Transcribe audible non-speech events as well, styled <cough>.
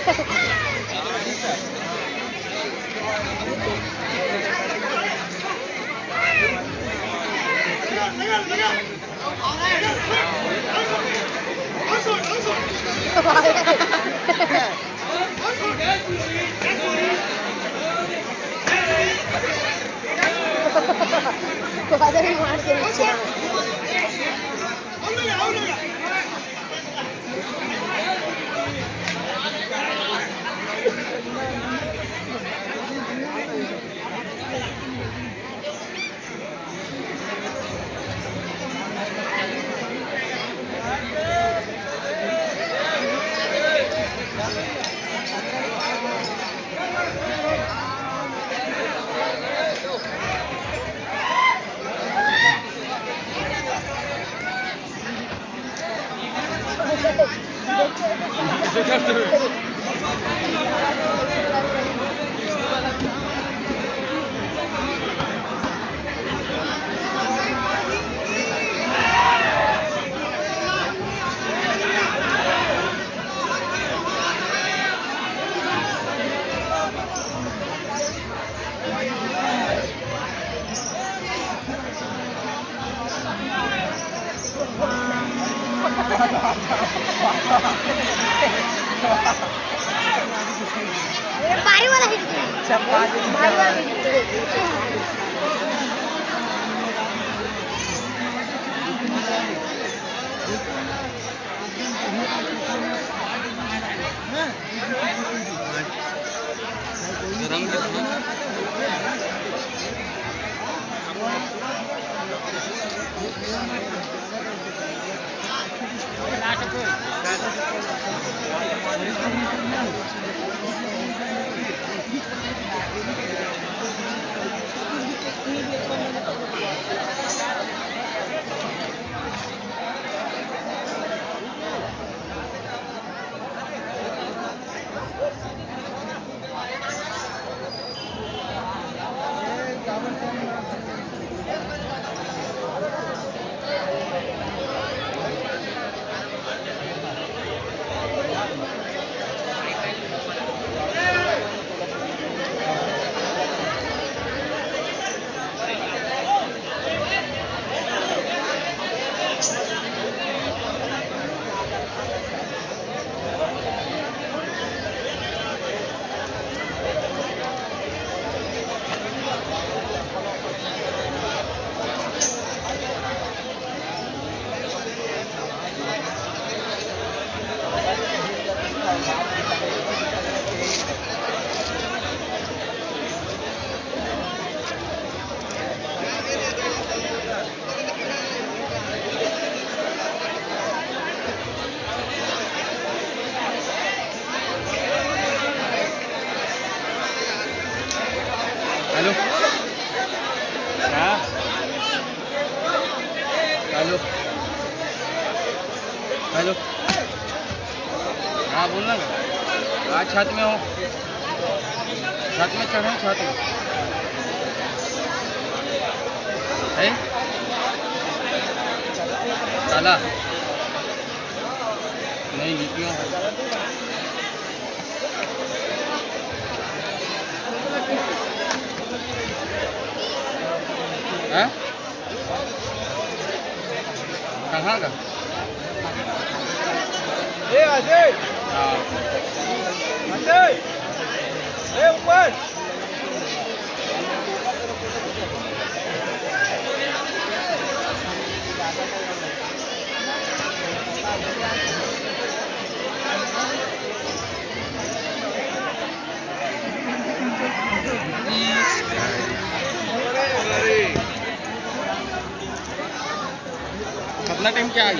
<laughs> Kok ada yang mau Sekarang gitu. Hello. Hello. हाँ बोलना ना। आज छत में हो। छत में चढ़े, छत में। है? ताला नहीं लीटियों हैं? Carrada? Ei, Azei! Azei! Ah. Ei, Juan! Time क्या है